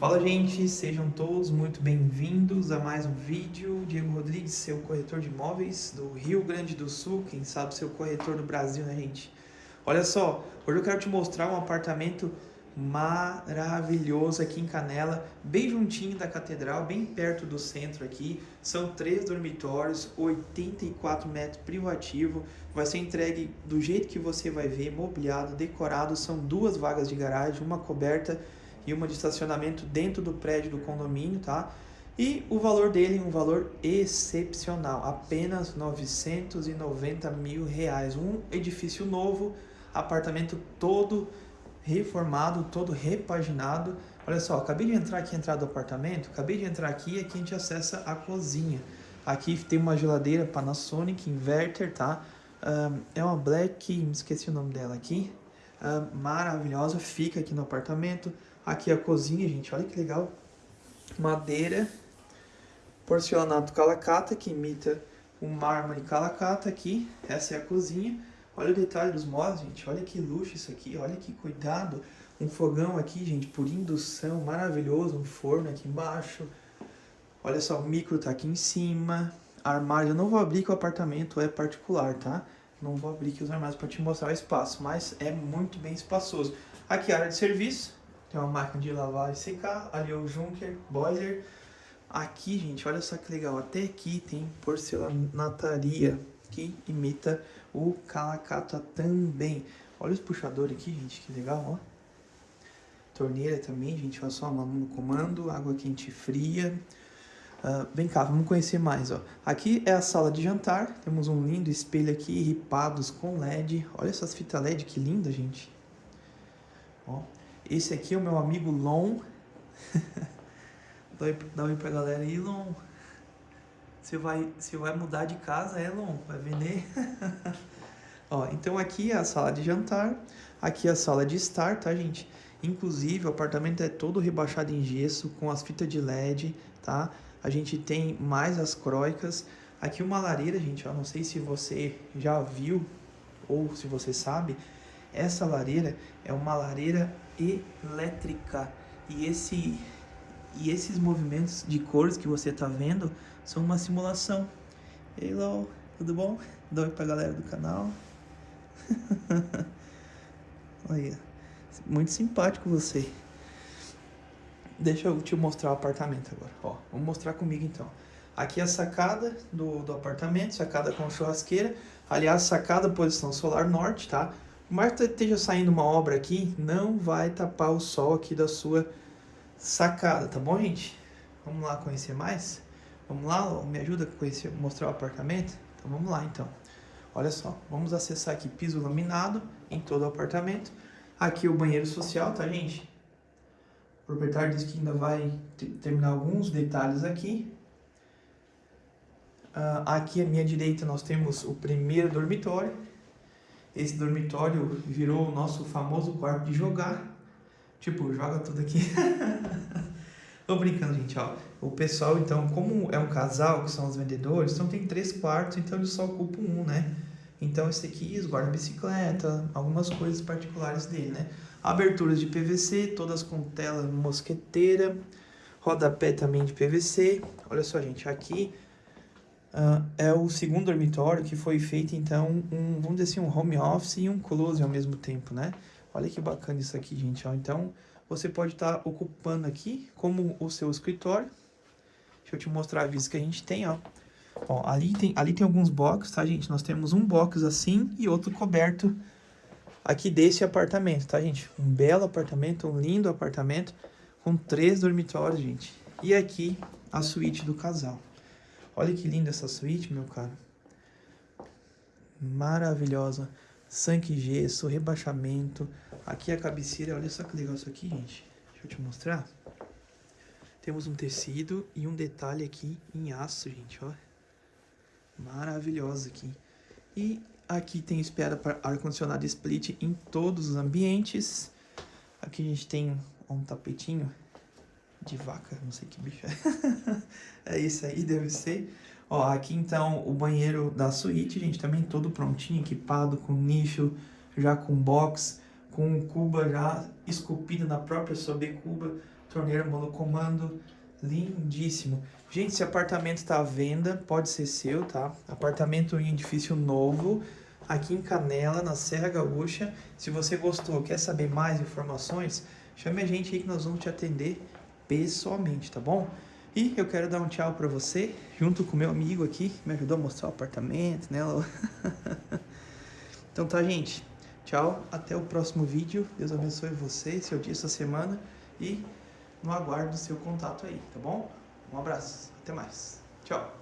Fala gente, sejam todos muito bem-vindos a mais um vídeo. Diego Rodrigues, seu corretor de imóveis do Rio Grande do Sul, quem sabe seu corretor do Brasil, né gente? Olha só, hoje eu quero te mostrar um apartamento maravilhoso aqui em Canela, bem juntinho da catedral, bem perto do centro aqui. São três dormitórios, 84 metros privativo, vai ser entregue do jeito que você vai ver, mobiliado, decorado, são duas vagas de garagem, uma coberta e uma de estacionamento dentro do prédio do condomínio, tá? E o valor dele, um valor excepcional, apenas 990 mil reais. Um edifício novo, apartamento todo reformado, todo repaginado. Olha só, acabei de entrar aqui, entrar do apartamento, acabei de entrar aqui e aqui a gente acessa a cozinha. Aqui tem uma geladeira Panasonic inverter, tá? Um, é uma Black, me esqueci o nome dela aqui. Um, maravilhosa, fica aqui no apartamento. Aqui a cozinha, gente, olha que legal. Madeira, porcelanato calacata, que imita o mármore calacata aqui. Essa é a cozinha. Olha o detalhe dos móveis, gente. Olha que luxo isso aqui, olha que cuidado. Um fogão aqui, gente, por indução, maravilhoso. Um forno aqui embaixo. Olha só, o micro tá aqui em cima. Armário, eu não vou abrir que o apartamento é particular, tá? Não vou abrir aqui os armários para te mostrar o espaço, mas é muito bem espaçoso. Aqui a área de serviço, tem uma máquina de lavar e secar, ali é o Junker, boiler. Aqui, gente, olha só que legal, até aqui tem porcelanataria, que imita o calacata também. Olha os puxadores aqui, gente, que legal, ó. Torneira também, gente, olha só, no comando, água quente e fria. Uh, vem cá, vamos conhecer mais, ó. Aqui é a sala de jantar, temos um lindo espelho aqui, ripados com LED. Olha essas fitas LED, que linda, gente. Ó, esse aqui é o meu amigo Lon. dá, oi, dá oi pra galera aí, Lon. Você vai, você vai mudar de casa, é, Lon? Vai vender? Ó, então aqui é a sala de jantar, aqui é a sala de estar, tá, gente? Inclusive, o apartamento é todo rebaixado em gesso, com as fitas de LED, tá? A gente tem mais as croicas. Aqui uma lareira, gente, ó, não sei se você já viu ou se você sabe, essa lareira é uma lareira elétrica. E, esse, e esses movimentos de cores que você está vendo são uma simulação. Hello, tudo bom? Dá oi pra galera do canal. Olha, muito simpático você. Deixa eu te mostrar o apartamento agora. Ó, vamos mostrar comigo então. Aqui é a sacada do, do apartamento, sacada com churrasqueira. Aliás, sacada posição solar norte, tá? Mas esteja saindo uma obra aqui, não vai tapar o sol aqui da sua sacada, tá bom, gente? Vamos lá conhecer mais? Vamos lá, me ajuda a conhecer, mostrar o apartamento? Então vamos lá, então. Olha só, vamos acessar aqui piso laminado em todo o apartamento. Aqui o banheiro social, tá, gente? O proprietário disse que ainda vai terminar alguns detalhes aqui. Uh, aqui à minha direita nós temos o primeiro dormitório esse dormitório virou o nosso famoso quarto de jogar. Tipo, joga tudo aqui. Tô brincando, gente, ó. O pessoal, então, como é um casal, que são os vendedores, então tem três quartos, então eles só ocupam um, né? Então esse aqui esguarda bicicleta, algumas coisas particulares dele, né? Aberturas de PVC, todas com tela mosqueteira, rodapé também de PVC. Olha só, gente, aqui Uh, é o segundo dormitório que foi feito, então, um, vamos dizer assim, um home office e um close ao mesmo tempo, né? Olha que bacana isso aqui, gente, ó. Então, você pode estar tá ocupando aqui como o seu escritório. Deixa eu te mostrar a vista que a gente tem, ó. Ó, ali tem, ali tem alguns boxes, tá, gente? Nós temos um box assim e outro coberto aqui desse apartamento, tá, gente? Um belo apartamento, um lindo apartamento com três dormitórios, gente. E aqui a suíte do casal. Olha que linda essa suíte, meu caro. Maravilhosa. Sangue gesso, rebaixamento. Aqui a cabeceira. Olha só que legal isso aqui, gente. Deixa eu te mostrar. Temos um tecido e um detalhe aqui em aço, gente, ó. Maravilhosa aqui. E aqui tem espera para ar-condicionado split em todos os ambientes. Aqui a gente tem um tapetinho de vaca, não sei que bicho é. é isso aí, deve ser. Ó, aqui então o banheiro da suíte, gente, também todo prontinho, equipado, com nicho, já com box, com cuba já esculpida na própria cuba torneira monocomando, lindíssimo. Gente, esse apartamento está à venda, pode ser seu, tá? Apartamento em edifício novo, aqui em Canela, na Serra Gaúcha. Se você gostou, quer saber mais informações, chame a gente aí que nós vamos te atender pessoalmente, tá bom? E eu quero dar um tchau para você, junto com meu amigo aqui, que me ajudou a mostrar o apartamento, né? então tá, gente. Tchau, até o próximo vídeo. Deus abençoe você, seu dia, sua semana. E no aguardo do seu contato aí, tá bom? Um abraço, até mais. Tchau.